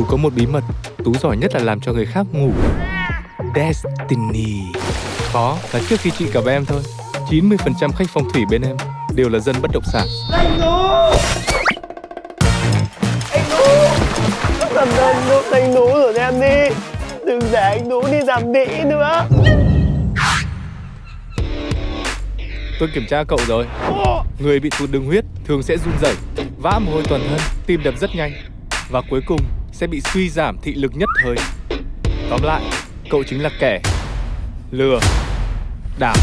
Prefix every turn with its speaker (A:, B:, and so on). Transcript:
A: Tú có một bí mật Tú giỏi nhất là làm cho người khác ngủ. Destiny. Có là trước khi chị gặp em thôi 90% khách phong thủy bên em Đều là dân bất động sản.
B: Anh Tú! Anh Tú! Làm ơn giúp anh Tú rồi em đi. Đừng để anh Tú đi làm đĩ nữa.
A: Tôi kiểm tra cậu rồi. Người bị tụt đường huyết thường sẽ run rẩy Vã mồ hôi toàn thân Tim đập rất nhanh và cuối cùng sẽ bị suy giảm thị lực nhất thời. Tóm lại, Cậu chính là kẻ Lừa Đảo.